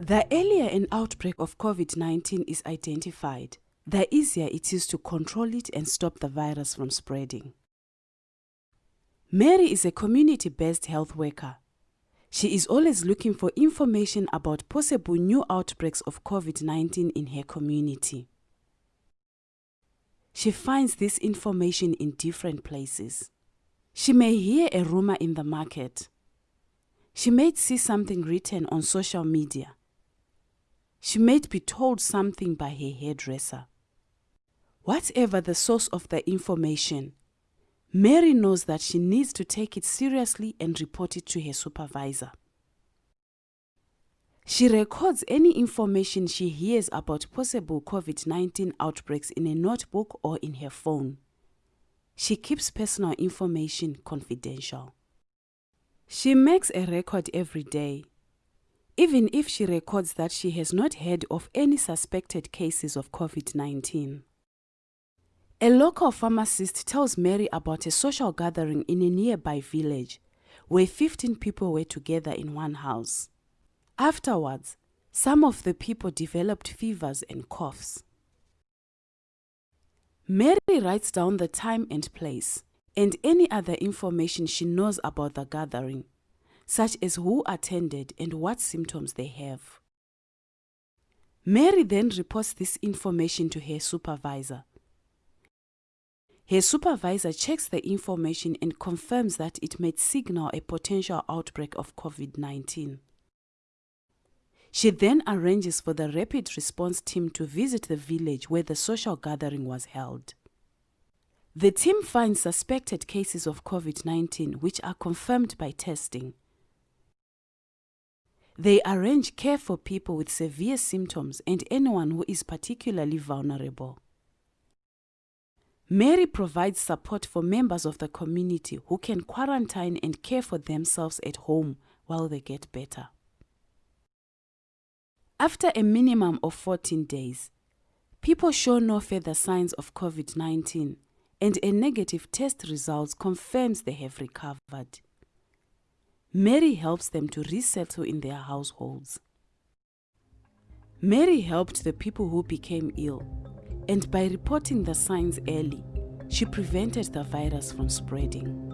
The earlier an outbreak of COVID 19 is identified, the easier it is to control it and stop the virus from spreading. Mary is a community based health worker. She is always looking for information about possible new outbreaks of COVID 19 in her community. She finds this information in different places. She may hear a rumor in the market. She may see something written on social media. She may be told something by her hairdresser. Whatever the source of the information, Mary knows that she needs to take it seriously and report it to her supervisor. She records any information she hears about possible COVID 19 outbreaks in a notebook or in her phone. She keeps personal information confidential. She makes a record every day. Even if she records that she has not heard of any suspected cases of COVID 19. A local pharmacist tells Mary about a social gathering in a nearby village where 15 people were together in one house. Afterwards, some of the people developed fevers and coughs. Mary writes down the time and place and any other information she knows about the gathering, such as who attended and what symptoms they have. Mary then reports this information to her supervisor. Her supervisor checks the information and confirms that it may signal a potential outbreak of COVID 19. She then arranges for the rapid response team to visit the village where the social gathering was held. The team finds suspected cases of COVID 19 which are confirmed by testing. They arrange care for people with severe symptoms and anyone who is particularly vulnerable. Mary provides support for members of the community who can quarantine and care for themselves at home while they get better. After a minimum of 14 days, people show no further signs of COVID 19 and a negative test result confirms they have recovered. Mary helps them to resettle in their households. Mary helped the people who became ill, and by reporting the signs early, she prevented the virus from spreading.